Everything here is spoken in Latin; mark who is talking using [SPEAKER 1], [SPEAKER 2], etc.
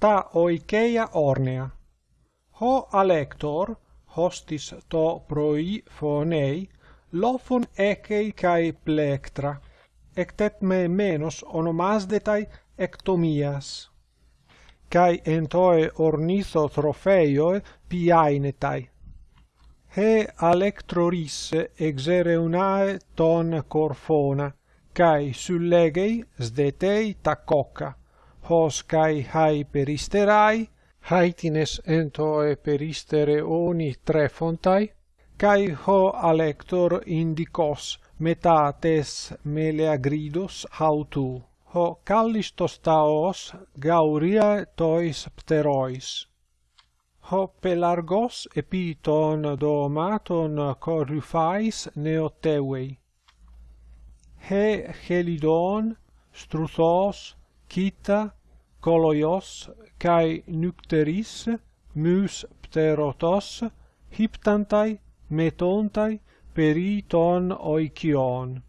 [SPEAKER 1] ta oikeia ornea. Ho alector, hostis to proi phonei, lophon ekei kai plectra, ectet me menos onomasdetai ectomias. Kai entoe ornitho trofeioe piainetai. He alectrorisse exereunae ton corfona, kai sullegei sdetei tacoca hos kai hai peristerai. Haitines entoe peristere oni tre fontai. Kai ho alector indicos metates meleagridos hautu. Ho callistos taos gauria tois pterois. Ho pelargos epiton domaton corrufais neoteuei he helidon struthos kita koloios kai nycteris mus pterotos hyptantai metontai periton oikion.